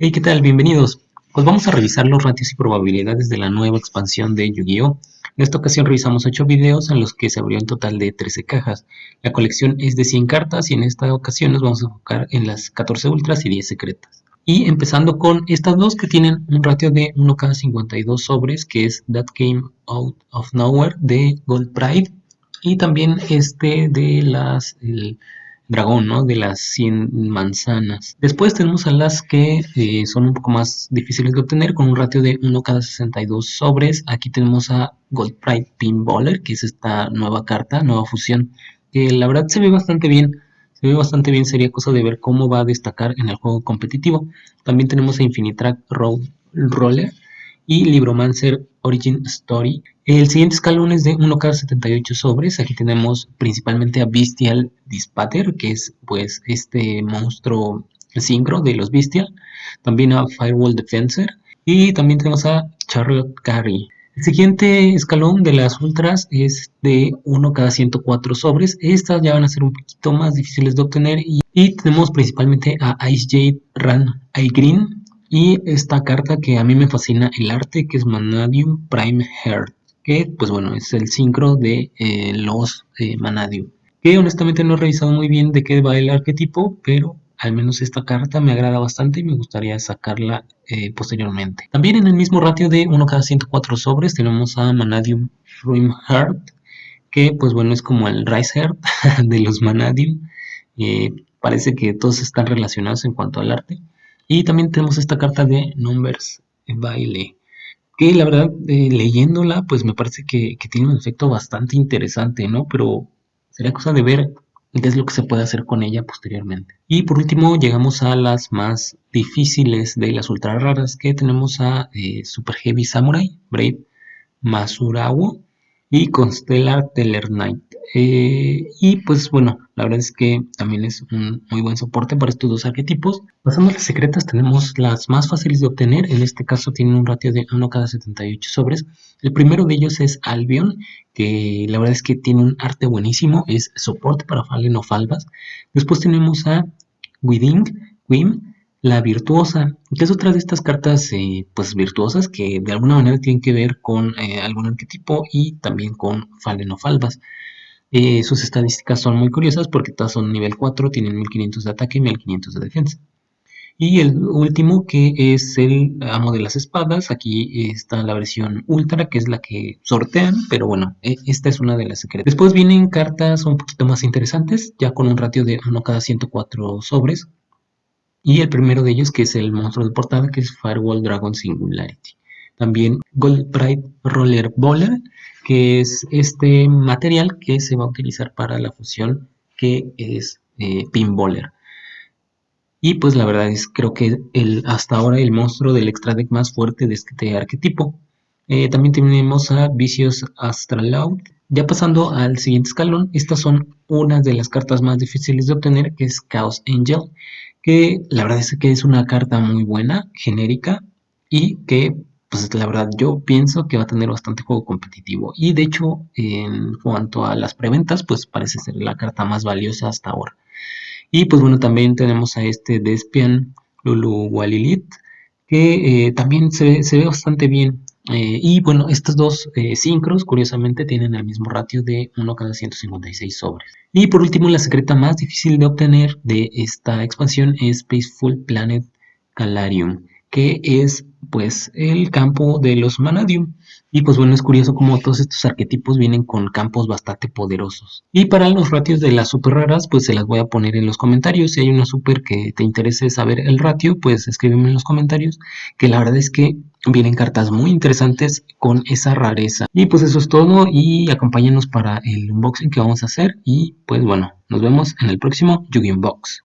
Hey, ¿qué tal? Bienvenidos. Pues vamos a revisar los ratios y probabilidades de la nueva expansión de Yu-Gi-Oh! En esta ocasión revisamos 8 videos en los que se abrió un total de 13 cajas. La colección es de 100 cartas y en esta ocasión nos vamos a enfocar en las 14 ultras y 10 secretas. Y empezando con estas dos que tienen un ratio de 1 cada 52 sobres, que es That Came Out of Nowhere de Gold Pride. Y también este de las dragón, ¿no? De las 100 manzanas. Después tenemos a las que eh, son un poco más difíciles de obtener con un ratio de 1 cada 62 sobres. Aquí tenemos a Gold Pride Pinballer, que es esta nueva carta, nueva fusión, que la verdad se ve bastante bien. Se ve bastante bien, sería cosa de ver cómo va a destacar en el juego competitivo. También tenemos a Infinitrack Road Roller y Libromancer Origin Story. El siguiente escalón es de 1K78 sobres. Aquí tenemos principalmente a Bestial Dispater, que es pues este monstruo sincro de los Bestial. También a Firewall Defensor. Y también tenemos a Charlotte Carey. El siguiente escalón de las ultras es de 1 cada 104 sobres. Estas ya van a ser un poquito más difíciles de obtener. Y, tenemos principalmente a Ice Jade Ran Green, y esta carta que a mí me fascina el arte, que es Manadium Prime Heart, que pues bueno, es el sincro de eh, los eh, Manadium. Que honestamente no he revisado muy bien de qué va el arquetipo, pero al menos esta carta me agrada bastante y me gustaría sacarla eh, posteriormente. También en el mismo ratio de 1 cada 104 sobres tenemos a Manadium Prime Heart, que pues bueno es como el Rice Heart de los Manadium. parece que todos están relacionados en cuanto al arte. Y también tenemos esta carta de Numbers Baile, que la verdad, eh, leyéndola, pues me parece que, tiene un efecto bastante interesante, ¿no? Pero sería cosa de ver qué es lo que se puede hacer con ella posteriormente. Y por último llegamos a las más difíciles de las ultra raras, que tenemos a eh, Super Heavy Samurai, Brave Masurawo y Constellar Teller Knight. Eh, y pues bueno, la verdad es que también es un muy buen soporte para estos dos arquetipos. Pasando a las secretas, tenemos las más fáciles de obtener. En este caso tienen un ratio de 1 cada 78 sobres. El primero de ellos es Albion, que la verdad es que tiene un arte buenísimo. Es soporte para Fallen o Falvas. Después tenemos a Within, Wim, la virtuosa, que es otra de estas cartas eh, pues virtuosas que de alguna manera tienen que ver con eh, algún arquetipo y también con Falvas. Eh, sus estadísticas son muy curiosas porque todas son nivel 4, tienen 1500 de ataque y 1500 de defensa. Y el último que es el amo de las espadas, aquí está la versión ultra que es la que sortean, pero bueno, e, esta es una de las secretas. Después vienen cartas un poquito más interesantes, ya con un ratio de 1 cada 104 sobres. Y el primero de ellos que es el monstruo de portada que es Firewall Dragon Singularity. También Gold Pride Roller Bowler que es este material que se va a utilizar para la fusión que es eh, Pinballer. Y pues la verdad es creo que el, hasta ahora el monstruo del extra deck más fuerte de este arquetipo. Eh, también tenemos a Vicious Astraloud. Ya pasando al siguiente escalón, estas son unas de las cartas más difíciles de obtener, que es Chaos Angel, que la verdad es que es una carta muy buena, genérica, y que pues la verdad yo pienso que va a tener bastante juego competitivo. Y de hecho, en cuanto a las preventas, pues parece ser la carta más valiosa hasta ahora. Y pues bueno, también tenemos a este Despian Lulu Walilit, que eh, también se, ve bastante bien. Eh, y bueno, estos dos eh, sincros, curiosamente, tienen el mismo ratio de 1 cada 156 sobres. Y por último, la secreta más difícil de obtener de esta expansión es Peaceful Planet Calarium que es pues el campo de los Manadium. Y pues bueno, es curioso como todos estos arquetipos vienen con campos bastante poderosos. Y para los ratios de las super raras, pues se las voy a poner en los comentarios. Si hay una super que te interese saber el ratio, pues escríbeme en los comentarios. Que la verdad es que vienen cartas muy interesantes con esa rareza. Y pues eso es todo y acompáñenos para el unboxing que vamos a hacer. Y pues bueno, nos vemos en el próximo! Box.